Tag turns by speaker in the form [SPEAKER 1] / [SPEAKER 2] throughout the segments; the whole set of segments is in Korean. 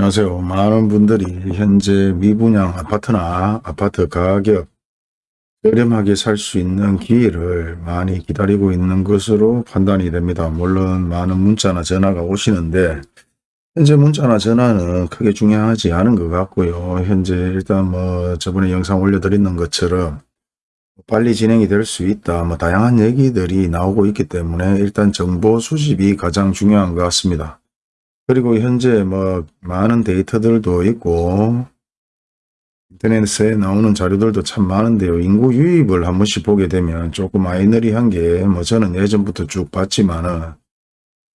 [SPEAKER 1] 안녕하세요. 많은 분들이 현재 미분양 아파트나 아파트 가격 저렴하게 살 수 있는 기회를 많이 기다리고 있는 것으로 판단이 됩니다. 물론 많은 문자나 전화가 오시는데 현재 문자나 전화는 크게 중요하지 않은 것 같고요. 현재 일단 뭐 저번에 영상 올려드리는 것처럼 빨리 진행이 될 수 있다. 뭐 다양한 얘기들이 나오고 있기 때문에 일단 정보 수집이 가장 중요한 것 같습니다. 그리고 현재 뭐 많은 데이터들도 있고 인터넷에 나오는 자료들도 참 많은데요. 인구 유입을 한 번씩 보게 되면 조금 아이너리한 게 뭐 저는 예전부터 쭉 봤지만은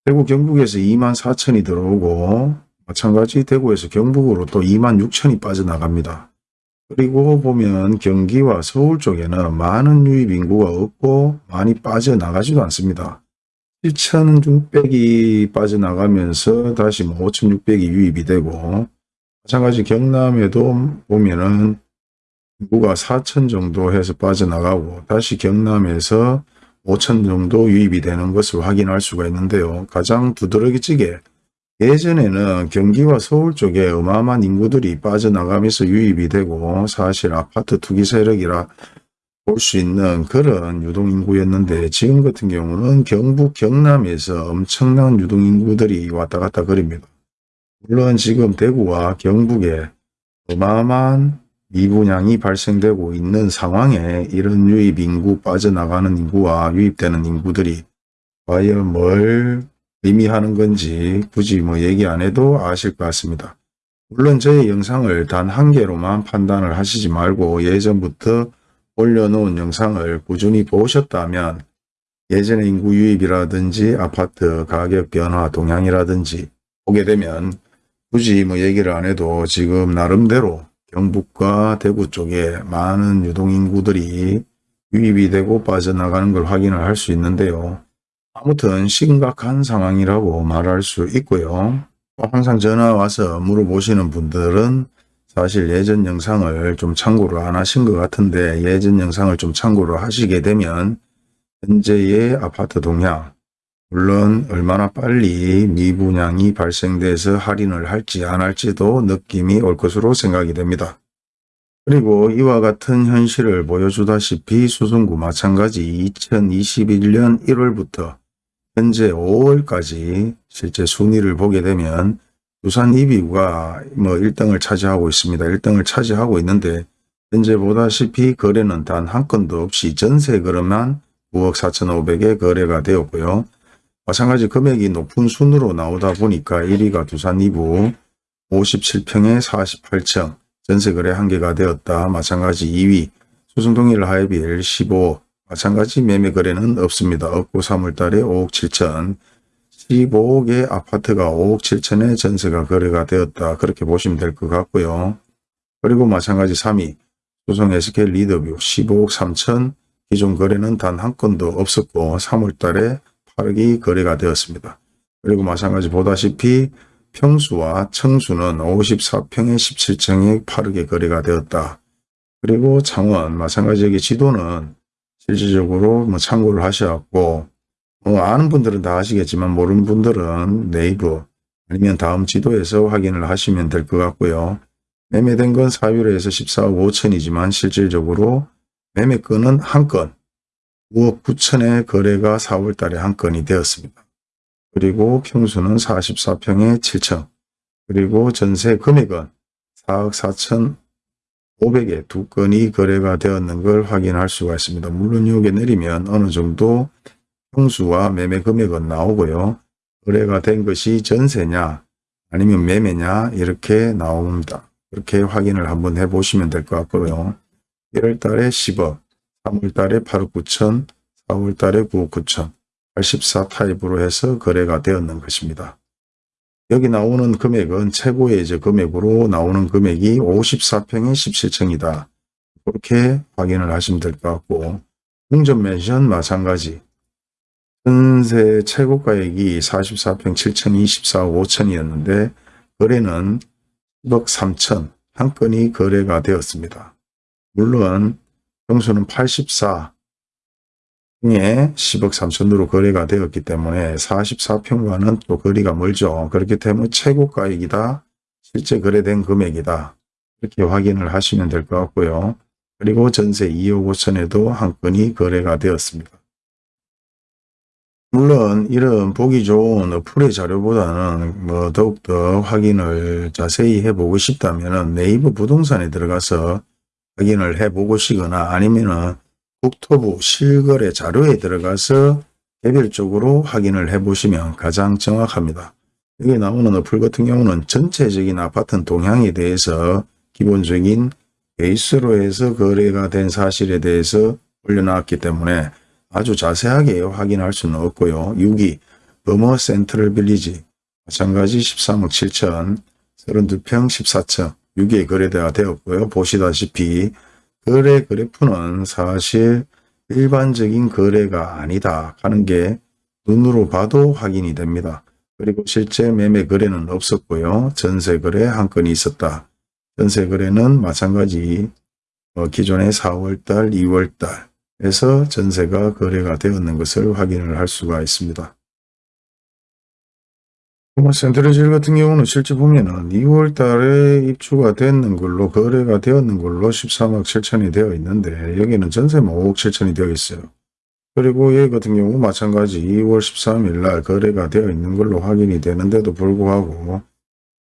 [SPEAKER 1] 대구 경북에서 2만 4천이 들어오고 마찬가지 대구에서 경북으로 또 2만 6천이 빠져나갑니다. 그리고 보면 경기와 서울 쪽에는 많은 유입 인구가 없고 많이 빠져나가지도 않습니다. 7,600이 빠져나가면서 다시 뭐 5,600이 유입이 되고 마찬가지 경남에도 보면은 인구가 4천 정도 해서 빠져나가고 다시 경남에서 5천 정도 유입이 되는 것을 확인할 수가 있는데요. 가장 두드러기찌개 예전에는 경기와 서울 쪽에 어마어마한 인구들이 빠져나가면서 유입이 되고 사실 아파트 투기 세력이라 볼 수 있는 그런 유동인구였는데 지금 같은 경우는 경북 경남에서 엄청난 유동인구들이 왔다 갔다 거립니다. 물론 지금 대구와 경북에 어마어마한 미분양이 발생되고 있는 상황에 이런 유입 인구 빠져나가는 인구와 유입되는 인구들이 과연 뭘 의미하는 건지 굳이 뭐 얘기 안 해도 아실 것 같습니다. 물론 저의 영상을 단 한 개로만 판단을 하시지 말고 예전부터 올려놓은 영상을 꾸준히 보셨다면 예전의 인구 유입이라든지 아파트 가격 변화 동향이라든지 보게 되면 굳이 뭐 얘기를 안 해도 지금 나름대로 경북과 대구 쪽에 많은 유동인구들이 유입이 되고 빠져나가는 걸 확인을 할 수 있는데요. 아무튼 심각한 상황이라고 말할 수 있고요. 항상 전화 와서 물어보시는 분들은 사실 예전 영상을 좀 참고를 안 하신 것 같은데 예전 영상을 좀 참고를 하시게 되면 현재의 아파트 동향 물론 얼마나 빨리 미분양이 발생돼서 할인을 할지 안 할지도 느낌이 올 것으로 생각이 됩니다. 그리고 이와 같은 현실을 보여주다시피 수성구 마찬가지 2021년 1월부터 현재 5월까지 실제 순위를 보게 되면 두산 이비가 뭐 1등을 차지하고 있습니다. 1등을 차지하고 있는데 현재 보다시피 거래는 단 한 건도 없이 전세 거래만 9억 4천5백에 거래가 되었고요. 마찬가지 금액이 높은 순으로 나오다 보니까 1위가 두산 이부 57평에 48층 전세 거래 한개가 되었다. 마찬가지 2위 수성동일 하이빌 15 마찬가지 매매 거래는 없습니다. 없고 3월달에 5억 7천 15억의 아파트가 5억 7천에 전세가 거래가 되었다. 그렇게 보시면 될 것 같고요. 그리고 마찬가지 3위 소송 SK 리더뷰 15억 3천 기존 거래는 단 한 건도 없었고 3월 달에 8억이 거래가 되었습니다. 그리고 마찬가지 보다시피 평수와 청수는 54평에 17층에 8억에 거래가 되었다. 그리고 창원 마찬가지 여기 지도는 실질적으로 뭐 참고를 하셔갖고 어, 아는 분들은 다 아시겠지만 모르는 분들은 네이버 아니면 다음 지도에서 확인을 하시면 될 것 같고요. 매매된 건 4일에서 14억 5천이지만 실질적으로 매매건은 한 건, 5억 9천의 거래가 4월 달에 한 건이 되었습니다. 그리고 평수는 44평에 7천, 그리고 전세 금액은 4억 4천 500에 두 건이 거래가 되었는 걸 확인할 수가 있습니다. 물론 여기 내리면 어느 정도 평수와 매매 금액은 나오고요. 거래가 된 것이 전세냐 아니면 매매냐 이렇게 나옵니다. 그렇게 확인을 한번 해보시면 될 것 같고요. 1월 달에 10억, 3월 달에 8억 9천, 4월 달에 9억 9천, 84 타입으로 해서 거래가 되었는 것입니다. 여기 나오는 금액은 최고의 이제 금액으로 나오는 금액이 54평에 17층이다. 그렇게 확인을 하시면 될 것 같고 공전 맨션 마찬가지 전세 최고 가액이 44평 7,024억 5천이었는데 거래는 10억 3천 한 건이 거래가 되었습니다. 물론 평수는 84 중에 10억 3천으로 거래가 되었기 때문에 44평과는 또 거리가 멀죠. 그렇기 때문에 최고 가액이다 실제 거래된 금액이다. 이렇게 확인을 하시면 될 것 같고요. 그리고 전세 2억 5천에도 한 건이 거래가 되었습니다. 물론 이런 보기 좋은 어플의 자료보다는 뭐 더욱더 확인을 자세히 해보고 싶다면 네이버 부동산에 들어가서 확인을 해보고 시거나 아니면은 국토부 실거래 자료에 들어가서 개별적으로 확인을 해보시면 가장 정확합니다. 여기 나오는 어플 같은 경우는 전체적인 아파트 동향에 대해서 기본적인 베이스로 해서 거래가 된 사실에 대해서 올려놨기 때문에 아주 자세하게 확인할 수는 없고요. 6위 범어 센트럴 빌리지 마찬가지 13억 7천 32평 14층 6위에 거래가 되었고요. 보시다시피 거래 그래프는 사실 일반적인 거래가 아니다 하는 게 눈으로 봐도 확인이 됩니다. 그리고 실제 매매 거래는 없었고요. 전세 거래 한 건이 있었다. 전세 거래는 마찬가지 어, 기존의 4월달, 2월달 에서 전세가 거래가 되었는 것을 확인을 할 수가 있습니다. 뭐 센트럴질 같은 경우는 실제 보면은 2월 달에 입주가 됐는 걸로 거래가 되었는 걸로 13억 7천이 되어 있는데 여기는 전세만 5억 7천이 되어 있어요. 그리고 여기 같은 경우 마찬가지 2월 13일 날 거래가 되어 있는 걸로 확인이 되는데도 불구하고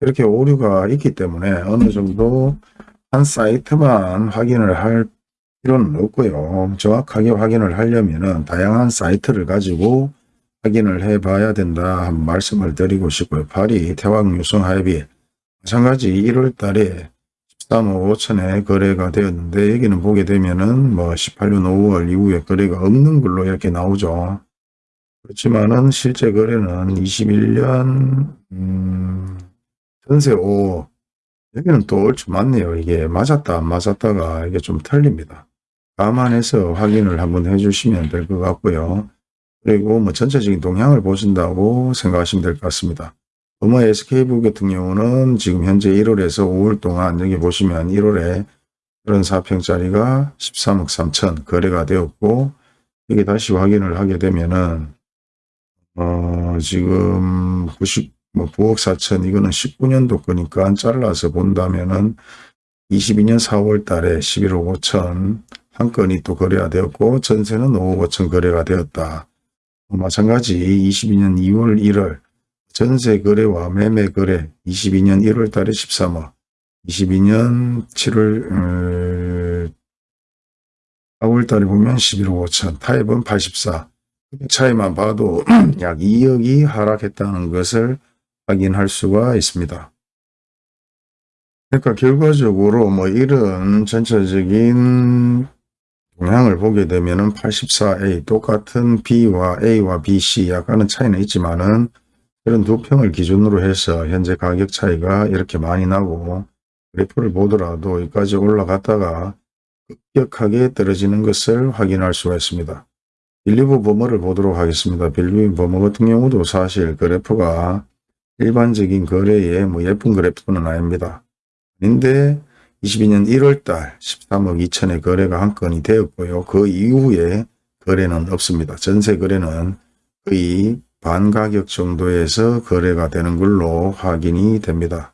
[SPEAKER 1] 이렇게 오류가 있기 때문에 어느 정도 한 사이트만 확인을 할 필요는 없고요. 정확하게 확인을 하려면은 다양한 사이트를 가지고 확인을 해 봐야 된다 한 말씀을 드리고 싶고요. 8위 태왕 유성 하이비 마찬가지 1월 달에 13억 5천에 거래가 되었는데 여기는 보게 되면은 뭐 18년 5월 이후에 거래가 없는 걸로 이렇게 나오죠. 그렇지만은 실제 거래는 21년 음, 전세 5 여기는 또 얼추 맞네요. 이게 맞았다 안 맞았다가 이게 좀 틀립니다. 감안해서 확인을 한번 해주시면 될 것 같고요. 그리고 뭐 전체적인 동향을 보신다고 생각하시면 될 것 같습니다. 어머 SK부 같은 경우는 지금 현재 1월에서 5월 동안 여기 보시면 1월에 34평짜리가 13억 3천 거래가 되었고 여기 다시 확인을 하게 되면은 어 지금 90, 뭐 9억 4천 이거는 19년도 거니까 잘라서 본다면은 22년 4월 달에 11억 5천 한 건이 또 거래가 되었고 전세는 5억 5천 거래가 되었다. 마찬가지 22년 2월 1월 전세 거래와 매매 거래 22년 1월 달에 13억 22년 7월 4월 달에 보면 11억 5천 타입은 84 차이만 봐도 약 2억이 하락했다는 것을 확인할 수가 있습니다. 그러니까 결과적으로 뭐 이런 전체적인 동향을 보게 되면은 84A 똑같은 B와 A와 B, C 약간은 차이는 있지만은 그런 두 평을 기준으로 해서 현재 가격 차이가 이렇게 많이 나고 그래프를 보더라도 여기까지 올라갔다가 급격하게 떨어지는 것을 확인할 수가 있습니다. 빌리브 버머를 보도록 하겠습니다. 빌리브 버머 같은 경우도 사실 그래프가 일반적인 거래의 뭐 예쁜 그래프는 아닙니다. 근데 22년 1월달 13억 2천의 거래가 한 건이 되었고요. 그 이후에 거래는 없습니다. 전세 거래는 거의 반가격 정도에서 거래가 되는 걸로 확인이 됩니다.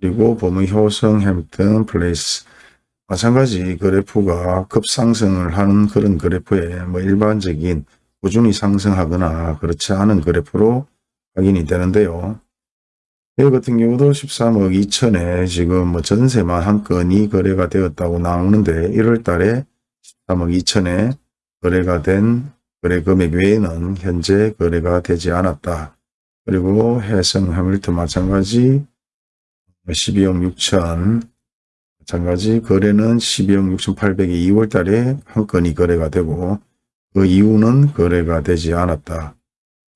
[SPEAKER 1] 그리고 범의 효성 햄튼 플레이스 마찬가지 그래프가 급상승을 하는 그런 그래프에 뭐 일반적인 꾸준히 상승하거나 그렇지 않은 그래프로 확인이 되는데요. 여기 같은 경우도 13억 2천에 지금 뭐 전세만 한 건이 거래가 되었다고 나오는데 1월 달에 13억 2천에 거래가 된 거래 금액 외에는 현재 거래가 되지 않았다. 그리고 해성 해밀턴 마찬가지 12억 6천 마찬가지 거래는 12억 6천 8백이 2월 달에 한 건이 거래가 되고 그 이후는 거래가 되지 않았다.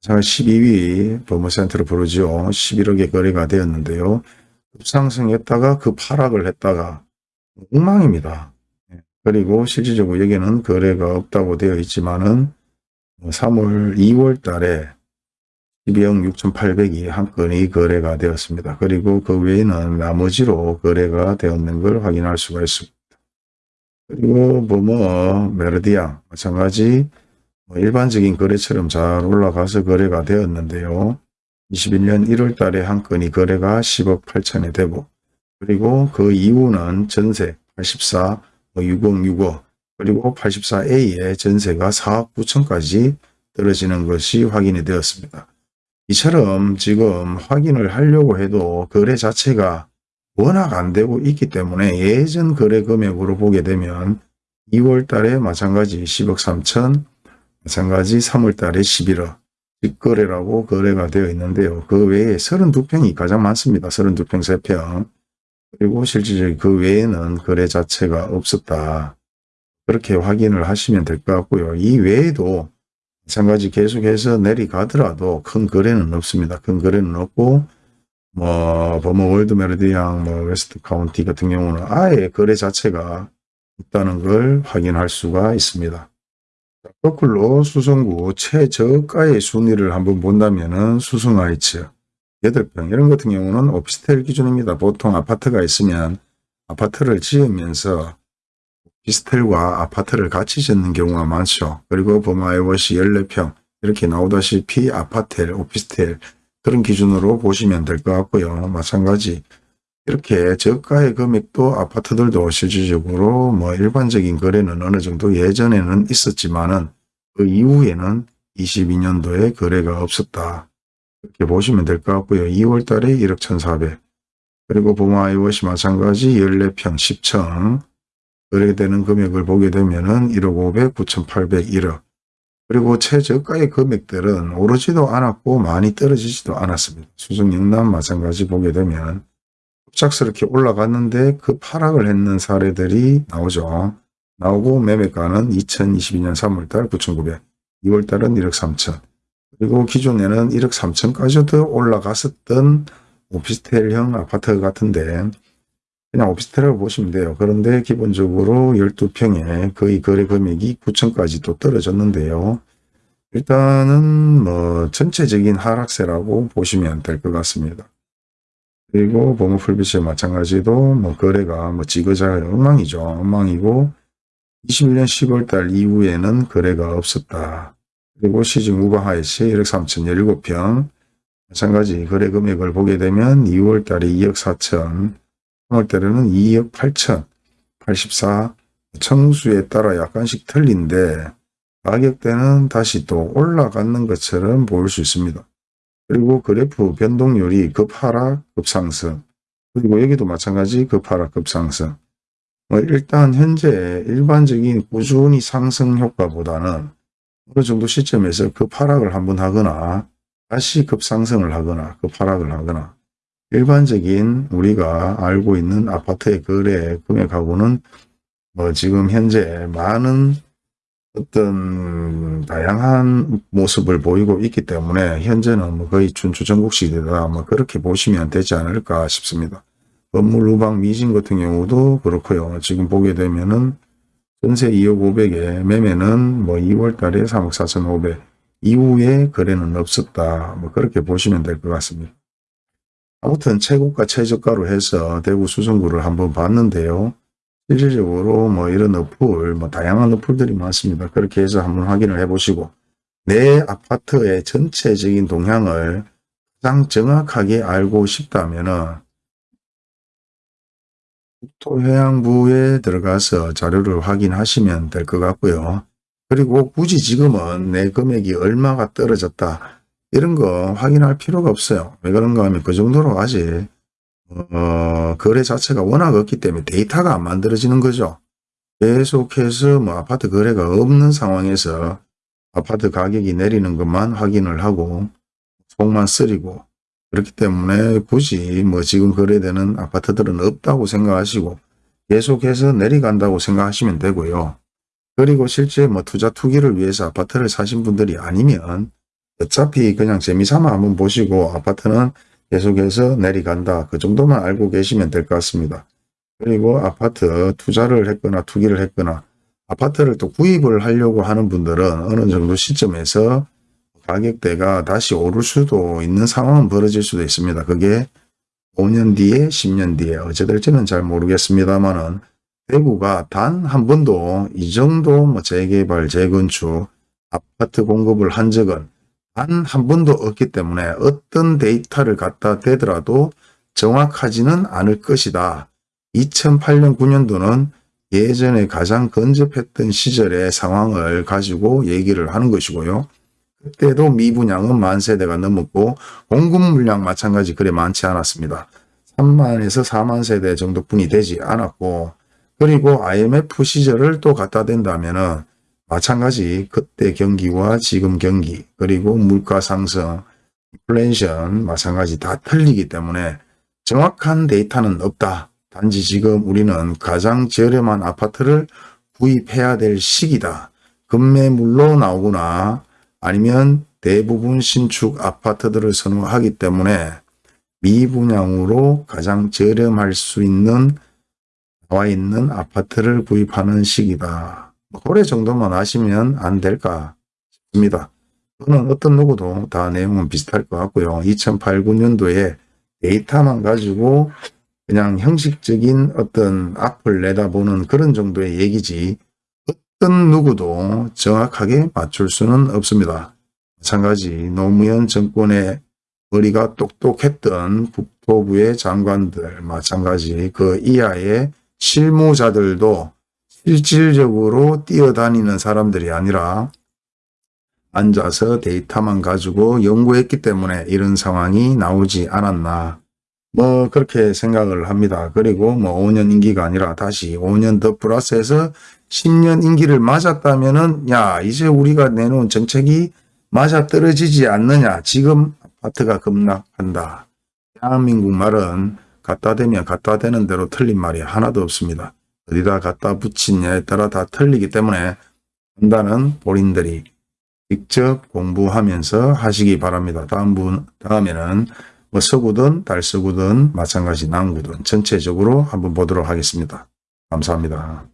[SPEAKER 1] 자, 12위 버머센트로 부르죠. 11억의 거래가 되었는데요. 급상승했다가 그 하락을 했다가 엉망입니다. 예. 그리고 실질적으로 여기는 거래가 없다고 되어 있지만은 3월, 2월 달에 12억 6,800이 한 건이 거래가 되었습니다. 그리고 그 외에는 나머지로 거래가 되었는 걸 확인할 수가 있습니다. 그리고 버머 메르디앙 마찬가지 뭐 일반적인 거래처럼 잘 올라가서 거래가 되었는데요. 21년 1월 달에 한 건이 거래가 10억 8천에 되고 그리고 그 이후는 전세 84, 6065 그리고 84A의 전세가 4억 9천까지 떨어지는 것이 확인이 되었습니다. 이처럼 지금 확인을 하려고 해도 거래 자체가 워낙 안 되고 있기 때문에 예전 거래 금액으로 보게 되면 2월 달에 마찬가지 10억 3천, 마찬가지 3월 달에 11억 직거래라고 거래가 되어 있는데요. 그 외에 32평이 가장 많습니다. 32평 3평. 그리고 실질적인 그 외에는 거래 자체가 없었다. 그렇게 확인을 하시면 될 것 같고요. 이 외에도 마찬가지 계속해서 내려가더라도 큰 거래는 없습니다. 큰 거래는 없고 뭐 범어 월드 메르디앙 뭐 웨스트 카운티 같은 경우는 아예 거래 자체가 없다는 걸 확인할 수가 있습니다. 거꾸로 수성구 최저가의 순위를 한번 본다면 은 수성하이츠 8평 이런 같은 경우는 오피스텔 기준입니다. 보통 아파트가 있으면 아파트를 지으면서 오피스텔과 아파트를 같이 짓는 경우가 많죠. 그리고 버마이워시 14평 이렇게 나오다시피 아파텔, 오피스텔 그런 기준으로 보시면 될 것 같고요. 마찬가지 이렇게 저가의 금액도 아파트들도 실질적으로 뭐 일반적인 거래는 어느 정도 예전에는 있었지만은 그 이후에는 22년도에 거래가 없었다. 이렇게 보시면 될 것 같고요. 2월 달에 1억 1,400 그리고 부마이워시 마찬가지 14평 10층 거래되는 금액을 보게 되면 은 1억 500, 9,800, 1억 그리고 최저가의 금액들은 오르지도 않았고 많이 떨어지지도 않았습니다. 수성 영남 마찬가지 보게 되면 갑작스럽게 올라갔는데 그 하락을 했는 사례들이 나오죠. 나오고 매매가는 2022년 3월달 9,900, 2월달은 1억 3천, 그리고 기존에는 1억 3천까지도 올라갔었던 오피스텔형 아파트 같은데 그냥 오피스텔이라고 보시면 돼요. 그런데 기본적으로 12평에 거의 거래 금액이 9천까지 또 떨어졌는데요. 일단은 뭐 전체적인 하락세라고 보시면 될 것 같습니다. 그리고 보모풀빛에 마찬가지도 뭐 거래가 뭐 지그재그 엉망이죠. 엉망이고 21년 10월 달 이후에는 거래가 없었다. 그리고 시중 우방하이시 1억 3천 17평 마찬가지 거래 금액을 보게 되면 2월 달에 2억 4천 3월 달에는 2억 8천 84 청수에 따라 약간씩 틀린데 가격대는 다시 또 올라가는 것처럼 보일 수 있습니다. 그리고 그래프 변동률이 급하락, 급상승. 그리고 여기도 마찬가지 급하락, 급상승. 뭐 일단 현재 일반적인 꾸준히 상승 효과보다는 어느 정도 시점에서 급하락을 한번 하거나 다시 급상승을 하거나 급하락을 하거나 일반적인 우리가 알고 있는 아파트의 거래 금액하고는 뭐 지금 현재 많은 어떤 다양한 모습을 보이고 있기 때문에 현재는 뭐 거의 춘추전국 시대다 뭐 그렇게 보시면 되지 않을까 싶습니다. 건물 후방 미진 같은 경우도 그렇고요. 지금 보게 되면은 전세 2억 500에 매매는 뭐 2월 달에 3억 4천 5백 이후에 거래는 없었다. 뭐 그렇게 보시면 될 것 같습니다. 아무튼 최고가 최저가로 해서 대구 수성구를 한번 봤는데요. 실질적으로 뭐 이런 어플, 뭐 다양한 어플들이 많습니다. 그렇게 해서 한번 확인을 해 보시고 내 아파트의 전체적인 동향을 가장 정확하게 알고 싶다면은 국토해양부에 들어가서 자료를 확인하시면 될 것 같고요. 그리고 굳이 지금은 내 금액이 얼마가 떨어졌다 이런 거 확인할 필요가 없어요. 왜 그런가 하면 그 정도로 아직 어, 거래 자체가 워낙 없기 때문에 데이터가 안 만들어지는 거죠. 계속해서 뭐 아파트 거래가 없는 상황에서 아파트 가격이 내리는 것만 확인을 하고 속만 쓰리고 그렇기 때문에 굳이 뭐 지금 거래되는 아파트들은 없다고 생각하시고 계속해서 내려간다고 생각하시면 되고요. 그리고 실제 뭐 투자 투기를 위해서 아파트를 사신 분들이 아니면 어차피 그냥 재미삼아 한번 보시고 아파트는 계속해서 내려간다. 그 정도만 알고 계시면 될 것 같습니다. 그리고 아파트 투자를 했거나 투기를 했거나 아파트를 또 구입을 하려고 하는 분들은 어느 정도 시점에서 가격대가 다시 오를 수도 있는 상황은 벌어질 수도 있습니다. 그게 5년 뒤에 10년 뒤에 어찌 될지는 잘 모르겠습니다만은 대구가 단 한 번도 이 정도 뭐 재개발, 재건축, 아파트 공급을 한 적은 단 한 번도 없기 때문에 어떤 데이터를 갖다 대더라도 정확하지는 않을 것이다. 2008년 9년도는 예전에 가장 근접했던 시절의 상황을 가지고 얘기를 하는 것이고요. 그때도 미분양은 만 세대가 넘었고 공급 물량 마찬가지 그래 많지 않았습니다. 3만에서 4만 세대 정도뿐이 되지 않았고 그리고 IMF 시절을 또 갖다 댄다면 은 마찬가지 그때 경기와 지금 경기 그리고 물가 상승 인플레이션 마찬가지 다 틀리기 때문에 정확한 데이터는 없다. 단지 지금 우리는 가장 저렴한 아파트를 구입해야 될 시기다. 급매물로 나오거나 아니면 대부분 신축 아파트들을 선호하기 때문에 미분양으로 가장 저렴할 수 있는 나와 있는 아파트를 구입하는 시기다. 뭐 고래 정도만 아시면 안 될까 싶습니다. 저는 어떤 누구도 다 내용은 비슷할 것 같고요. 2008, 9년도에 데이터만 가지고 그냥 형식적인 어떤 앞을 내다보는 그런 정도의 얘기지 어떤 누구도 정확하게 맞출 수는 없습니다. 마찬가지 노무현 정권의 머리가 똑똑했던 국토부의 장관들 마찬가지 그 이하의 실무자들도 실질적으로 뛰어다니는 사람들이 아니라 앉아서 데이터만 가지고 연구했기 때문에 이런 상황이 나오지 않았나 뭐 그렇게 생각을 합니다. 그리고 뭐 5년 임기가 아니라 다시 5년 더 플러스해서 10년 임기를 맞았다면 은 야 이제 우리가 내놓은 정책이 맞아 떨어지지 않느냐 지금 아파트가 급락한다. 대한민국 말은 갖다 대면 갖다 대는 대로 틀린 말이 하나도 없습니다. 어디다 갖다 붙이냐에 따라 다 틀리기 때문에 판단은 본인들이 직접 공부하면서 하시기 바랍니다. 다음 분, 다음에는 뭐 서구든 달서구든 마찬가지 남구든 전체적으로 한번 보도록 하겠습니다. 감사합니다.